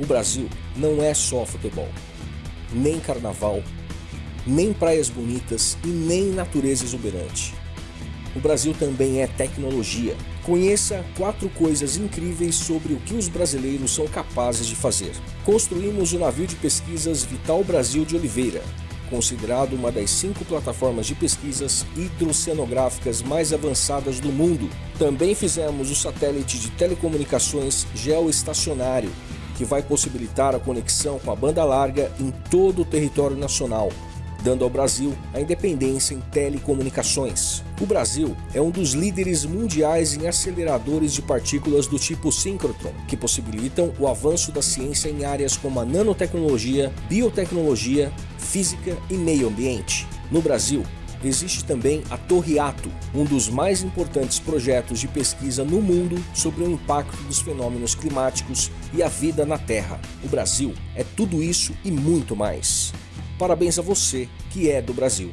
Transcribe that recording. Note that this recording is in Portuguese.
O Brasil não é só futebol, nem carnaval, nem praias bonitas e nem natureza exuberante. O Brasil também é tecnologia. Conheça quatro coisas incríveis sobre o que os brasileiros são capazes de fazer. Construímos o navio de pesquisas Vital Brasil de Oliveira, considerado uma das cinco plataformas de pesquisas hidroceanográficas mais avançadas do mundo. Também fizemos o satélite de telecomunicações geoestacionário, que vai possibilitar a conexão com a banda larga em todo o território nacional, dando ao Brasil a independência em telecomunicações. O Brasil é um dos líderes mundiais em aceleradores de partículas do tipo síncrotron, que possibilitam o avanço da ciência em áreas como a nanotecnologia, biotecnologia, física e meio ambiente. No Brasil, existe também a Torre Ato, um dos mais importantes projetos de pesquisa no mundo sobre o impacto dos fenômenos climáticos e a vida na Terra. O Brasil é tudo isso e muito mais. Parabéns a você que é do Brasil.